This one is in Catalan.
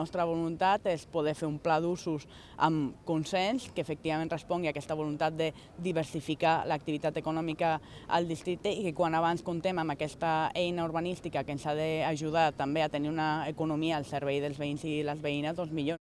nostra voluntat és poder fer un pla d'usos amb consens que efectivament respongui a aquesta voluntat de diversificar l'activitat econòmica al districte i que quan abans contem amb aquesta eina urbanística que ens ha d'ajudar també a tenir una economia al servei dels veïns i les veïnes, doncs millor.